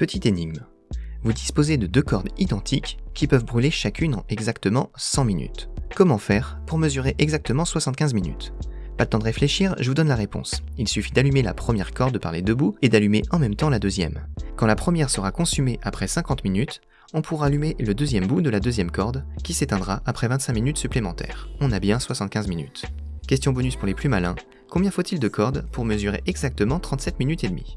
Petite énigme. Vous disposez de deux cordes identiques qui peuvent brûler chacune en exactement 100 minutes. Comment faire pour mesurer exactement 75 minutes? Pas de temps de réfléchir, je vous donne la réponse. Il suffit d'allumer la première corde par les deux bouts et d'allumer en même temps la deuxième. Quand la première sera consumée après 50 minutes, on pourra allumer le deuxième bout de la deuxième corde qui s'éteindra après 25 minutes supplémentaires. On a bien 75 minutes. Question bonus pour les plus malins, combien faut-il de cordes pour mesurer exactement 37 minutes et demie?